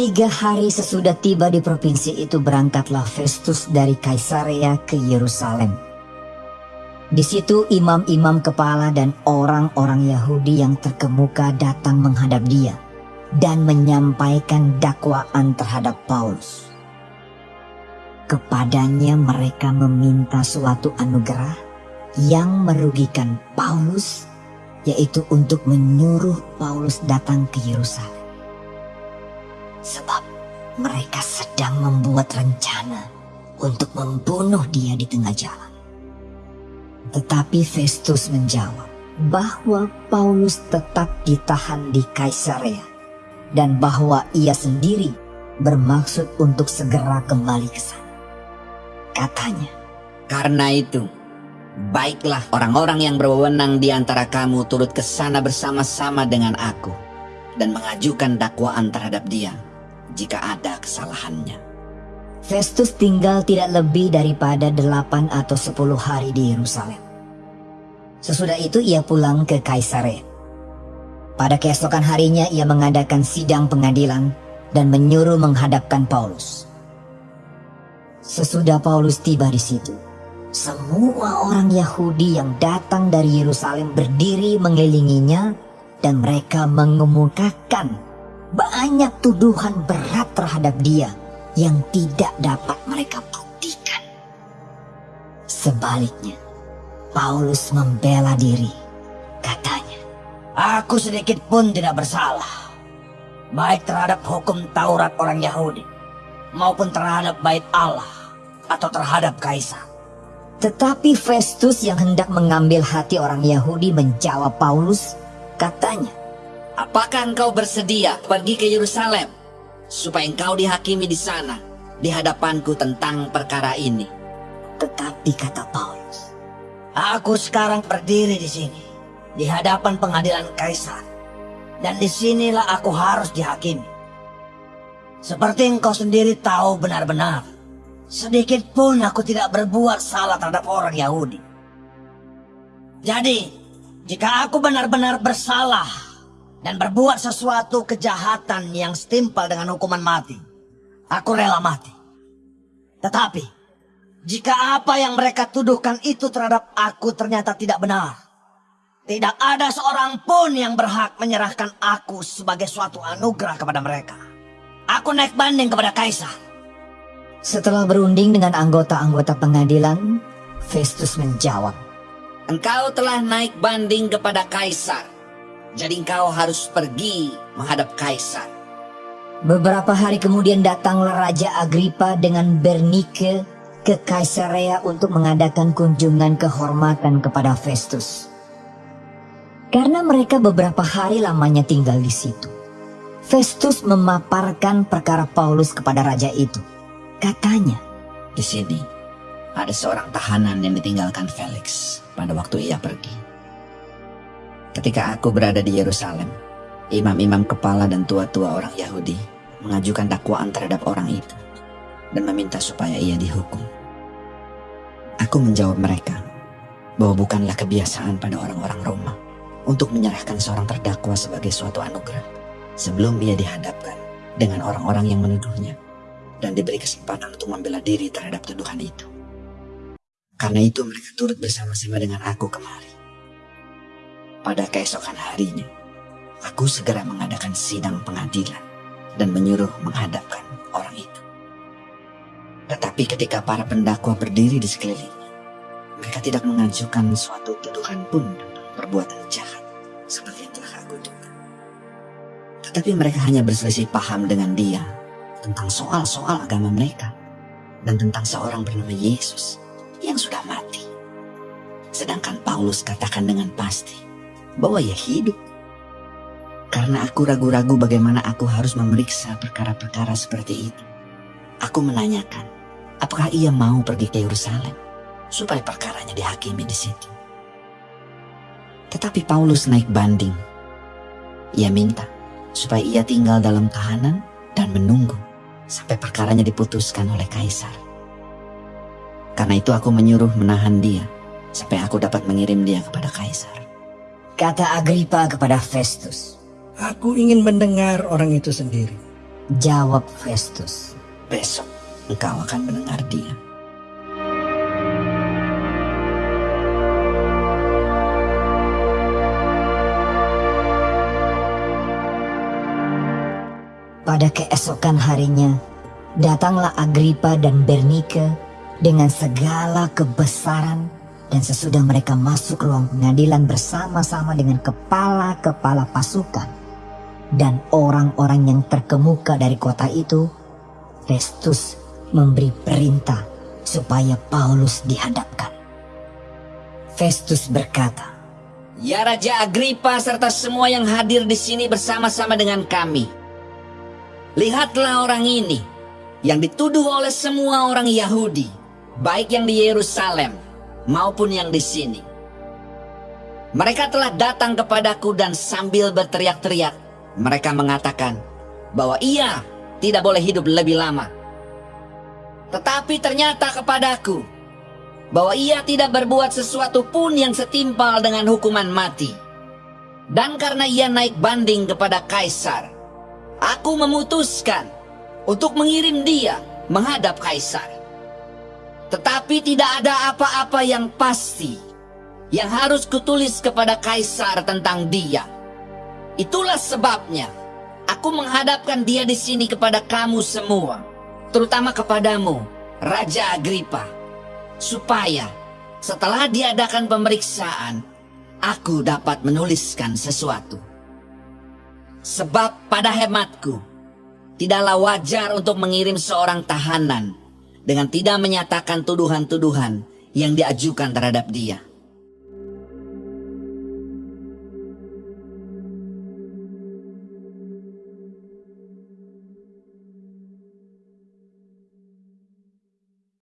Tiga hari sesudah tiba di provinsi itu berangkatlah Festus dari Kaisarea ke Yerusalem. Di situ imam-imam kepala dan orang-orang Yahudi yang terkemuka datang menghadap dia dan menyampaikan dakwaan terhadap Paulus. Kepadanya mereka meminta suatu anugerah yang merugikan Paulus, yaitu untuk menyuruh Paulus datang ke Yerusalem. Sebab mereka sedang membuat rencana untuk membunuh dia di tengah jalan. Tetapi Festus menjawab bahwa Paulus tetap ditahan di Kaisarea dan bahwa ia sendiri bermaksud untuk segera kembali ke sana. Katanya, Karena itu, baiklah orang-orang yang berwenang di antara kamu turut ke sana bersama-sama dengan aku dan mengajukan dakwaan terhadap dia jika ada kesalahannya. Festus tinggal tidak lebih daripada delapan atau sepuluh hari di Yerusalem. Sesudah itu ia pulang ke Kaisarea. Pada keesokan harinya ia mengadakan sidang pengadilan dan menyuruh menghadapkan Paulus. Sesudah Paulus tiba di situ, semua orang Yahudi yang datang dari Yerusalem berdiri mengelilinginya dan mereka mengemukakan banyak tuduhan berat terhadap dia yang tidak dapat mereka buktikan. Sebaliknya, Paulus membela diri. Katanya, Aku sedikit pun tidak bersalah. Baik terhadap hukum Taurat orang Yahudi. Maupun terhadap bait Allah. Atau terhadap Kaisar. Tetapi Festus yang hendak mengambil hati orang Yahudi menjawab Paulus, katanya, Apakah engkau bersedia pergi ke Yerusalem supaya engkau dihakimi di sana di hadapanku tentang perkara ini? tetapi kata Paulus, Aku sekarang berdiri di sini. Di hadapan pengadilan Kaisar. Dan di sinilah aku harus dihakimi. Seperti engkau sendiri tahu benar-benar. Sedikit pun aku tidak berbuat salah terhadap orang Yahudi. Jadi, jika aku benar-benar bersalah dan berbuat sesuatu kejahatan yang setimpal dengan hukuman mati, aku rela mati. Tetapi, jika apa yang mereka tuduhkan itu terhadap aku ternyata tidak benar, tidak ada seorang pun yang berhak menyerahkan aku sebagai suatu anugerah kepada mereka. Aku naik banding kepada Kaisar. Setelah berunding dengan anggota-anggota pengadilan, Festus menjawab, Engkau telah naik banding kepada Kaisar. Jadi engkau harus pergi menghadap Kaisar. Beberapa hari kemudian datanglah Raja Agripa dengan Bernike ke Kaisarea untuk mengadakan kunjungan kehormatan kepada Festus. Karena mereka beberapa hari lamanya tinggal di situ. Festus memaparkan perkara Paulus kepada raja itu. Katanya, Di sini ada seorang tahanan yang ditinggalkan Felix pada waktu ia pergi. Ketika aku berada di Yerusalem, imam-imam kepala dan tua-tua orang Yahudi mengajukan dakwaan terhadap orang itu dan meminta supaya ia dihukum. Aku menjawab mereka bahwa bukanlah kebiasaan pada orang-orang Roma untuk menyerahkan seorang terdakwa sebagai suatu anugerah sebelum ia dihadapkan dengan orang-orang yang menuduhnya dan diberi kesempatan untuk membela diri terhadap tuduhan itu. Karena itu mereka turut bersama-sama dengan aku kemari. Pada keesokan harinya, aku segera mengadakan sidang pengadilan dan menyuruh menghadapkan orang itu. Tetapi ketika para pendakwa berdiri di sekelilingnya, mereka tidak mengajukan suatu tuduhan pun perbuatan jahat seperti yang telah aku duga. Tetapi mereka hanya berselisih paham dengan dia tentang soal-soal agama mereka dan tentang seorang bernama Yesus yang sudah mati. Sedangkan Paulus katakan dengan pasti bahwa ia hidup. Karena aku ragu-ragu bagaimana aku harus memeriksa perkara-perkara seperti itu. Aku menanyakan, apakah ia mau pergi ke Yerusalem supaya perkaranya dihakimi di situ. Tetapi Paulus naik banding. Ia minta supaya ia tinggal dalam tahanan dan menunggu sampai perkaranya diputuskan oleh kaisar. Karena itu aku menyuruh menahan dia sampai aku dapat mengirim dia kepada kaisar. Kata Agripa kepada Festus. Aku ingin mendengar orang itu sendiri. Jawab Festus. Besok engkau akan mendengar dia. Pada keesokan harinya, datanglah Agripa dan Bernike dengan segala kebesaran dan sesudah mereka masuk ruang pengadilan bersama-sama dengan kepala-kepala pasukan dan orang-orang yang terkemuka dari kota itu, Festus memberi perintah supaya Paulus dihadapkan. Festus berkata, Ya Raja Agripa serta semua yang hadir di sini bersama-sama dengan kami. Lihatlah orang ini yang dituduh oleh semua orang Yahudi, baik yang di Yerusalem maupun yang di sini. Mereka telah datang kepadaku dan sambil berteriak-teriak, mereka mengatakan bahwa ia tidak boleh hidup lebih lama. Tetapi ternyata kepadaku bahwa ia tidak berbuat sesuatu pun yang setimpal dengan hukuman mati. Dan karena ia naik banding kepada kaisar, aku memutuskan untuk mengirim dia menghadap kaisar. Tetapi tidak ada apa-apa yang pasti yang harus kutulis kepada kaisar tentang dia. Itulah sebabnya aku menghadapkan dia di sini kepada kamu semua, terutama kepadamu, Raja Agripa, supaya setelah diadakan pemeriksaan, aku dapat menuliskan sesuatu. Sebab pada hematku, tidaklah wajar untuk mengirim seorang tahanan dengan tidak menyatakan tuduhan-tuduhan yang diajukan terhadap dia.